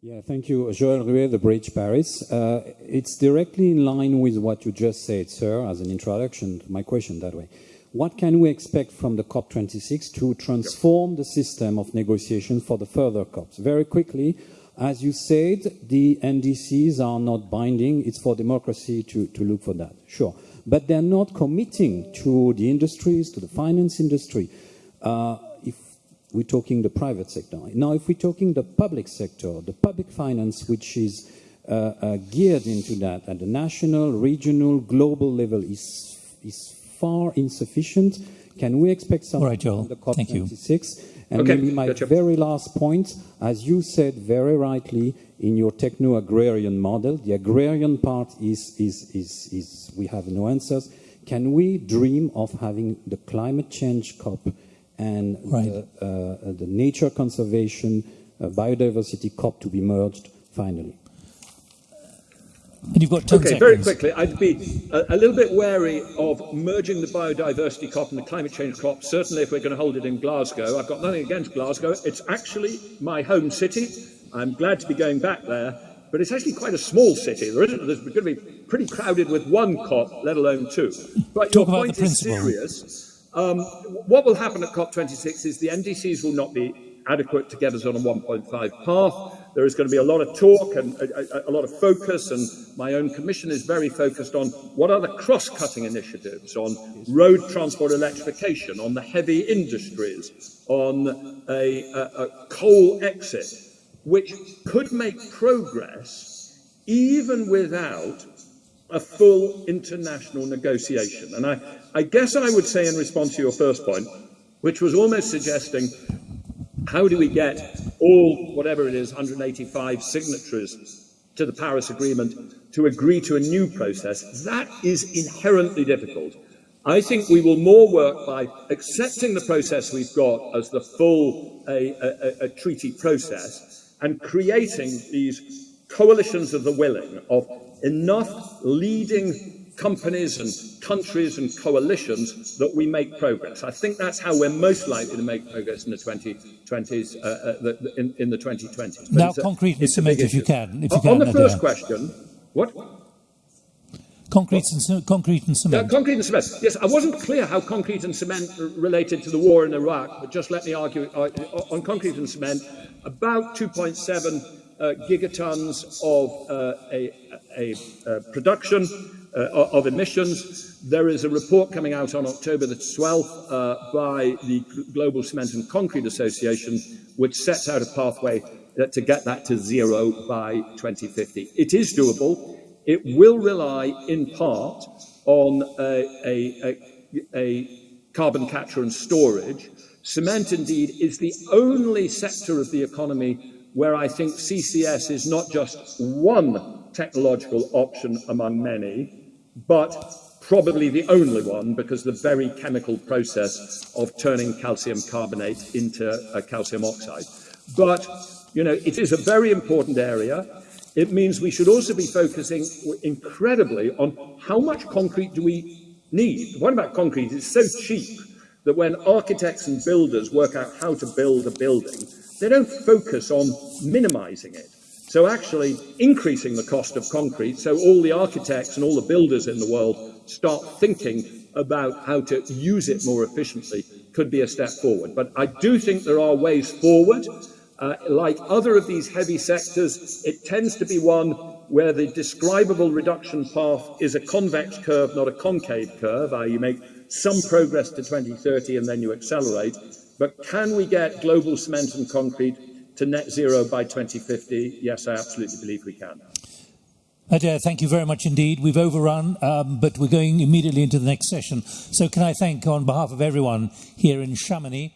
Yeah, thank you. Joël Ruet, The Bridge Paris. Uh, it's directly in line with what you just said, sir, as an introduction to my question that way. What can we expect from the COP26 to transform the system of negotiation for the further COPs? Very quickly, as you said, the NDCs are not binding. It's for democracy to, to look for that, sure. But they're not committing to the industries, to the finance industry. Uh, we're talking the private sector. Now, if we're talking the public sector, the public finance, which is uh, uh, geared into that at the national, regional, global level, is, is far insufficient. Can we expect something right, from the COP26? And okay, maybe my gotcha. very last point, as you said very rightly in your techno-agrarian model, the agrarian part is, is, is, is, we have no answers. Can we dream of having the climate change COP and right. the, uh, the nature conservation, uh, biodiversity COP to be merged finally? And you've got 10 okay, seconds. very quickly, I'd be a, a, little bit wary of merging the biodiversity COP and the climate change COP, certainly if we're going to hold it in Glasgow. I've got nothing against Glasgow. It's actually my home city. I'm glad to be going back there, but it's actually quite a small city. There isn't, there's going to be pretty crowded with one COP, let alone two. But Talk your about point the is serious. Um, what will happen at COP26 is the NDCs will not be adequate to get us on a 1.5 path. There is going to be a lot of talk and a, a, a, lot of focus, and my own commission is very focused on what are the cross-cutting initiatives on road transport electrification, on the heavy industries, on a, a coal exit, which could make progress even without a full international negotiation. And I, I guess I would say in response to your first point, which was almost suggesting how do we get all, whatever it is, 185 signatories to the Paris Agreement to agree to a new process? That is inherently difficult. I think we will more work by accepting the process we've got as the full a, a, a treaty process and creating these coalitions of the willing of enough leading companies and countries and coalitions that we make progress. I think that's how we're most likely to make progress in the 2020s, uh, uh, the, in, in, the 2020s. But now, a, concrete and cement, if you can. If you on, can, on the first question, what? Concrete and, concrete and cement. Uh, concrete and cement. Yes, I wasn't clear how concrete and cement related to the war in Iraq, but just let me argue uh, on concrete and cement. About 2.7 uh, gigatons of uh, a, a, a, production uh, of emissions. There is a report coming out on October the 12th uh, by the Global Cement and Concrete Association, which sets out a pathway to get that to zero by 2050. It is doable. It will rely in part on a, a carbon capture and storage. Cement, indeed, is the only sector of the economy where I think CCS is not just one technological option among many, but probably the only one because the very chemical process of turning calcium carbonate into a calcium oxide. But, you know, it is a very important area. It means we should also be focusing incredibly on how much concrete do we need. The point about concrete is so cheap that when architects and builders work out how to build a building, they don't focus on minimizing it. So actually increasing the cost of concrete so all the architects and all the builders in the world start thinking about how to use it more efficiently could be a step forward. But I do think there are ways forward. Uh, like other of these heavy sectors, it tends to be one where the describable reduction path is a convex curve, not a concave curve, i.e. you make some progress to 2030 and then you accelerate. But can we get global cement and concrete to net zero by 2050? Yes, I absolutely believe we can. Adair, thank you very much indeed. We've overrun, um, but we're going immediately into the next session. So can I thank, on behalf of everyone here in Chamonix,